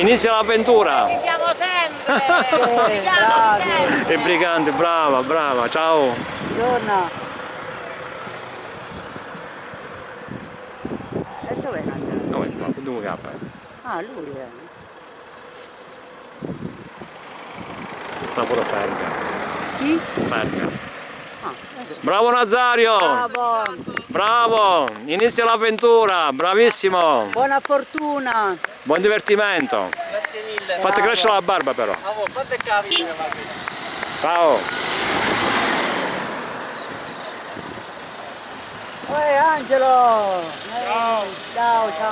Inizia l'avventura. Ci siamo sempre! E brigante, brava, brava, ciao. Buongiorno. E dove è andato? Dove fa? Dove cappa? Ah, lui è. Sta pure ferga. Chi? Ferga. Bravo Nazario! Bravo. Bravo! Inizia l'avventura, bravissimo! Buona fortuna. Buon divertimento! Grazie mille. Fate crescere la barba però. Ciao! Ehi Angelo. Eh, Ciao, ciao.